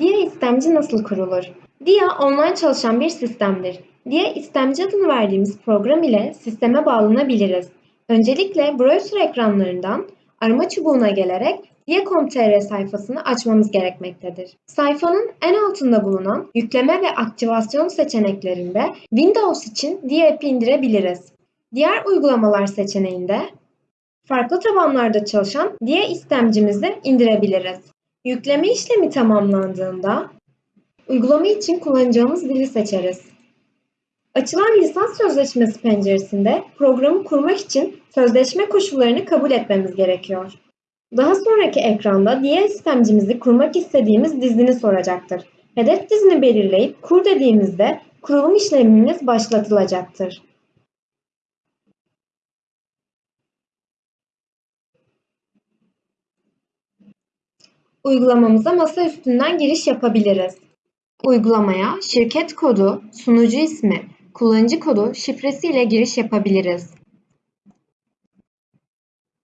Dia istemci nasıl kurulur? Dia online çalışan bir sistemdir. Dia istemci adını verdiğimiz program ile sisteme bağlanabiliriz. Öncelikle browser ekranlarından arama çubuğuna gelerek Dia.com.tr sayfasını açmamız gerekmektedir. Sayfanın en altında bulunan yükleme ve aktivasyon seçeneklerinde Windows için Dia app'i indirebiliriz. Diğer uygulamalar seçeneğinde farklı tabanlarda çalışan Dia istemcimizi indirebiliriz. Yükleme işlemi tamamlandığında uygulama için kullanacağımız dili seçeriz. Açılan lisans sözleşmesi penceresinde programı kurmak için sözleşme koşullarını kabul etmemiz gerekiyor. Daha sonraki ekranda diğer istemcimizi kurmak istediğimiz dizini soracaktır. Hedef dizini belirleyip kur dediğimizde kurulum işlemimiz başlatılacaktır. Uygulamamıza masa üstünden giriş yapabiliriz. Uygulamaya şirket kodu, sunucu ismi, kullanıcı kodu, şifresi ile giriş yapabiliriz.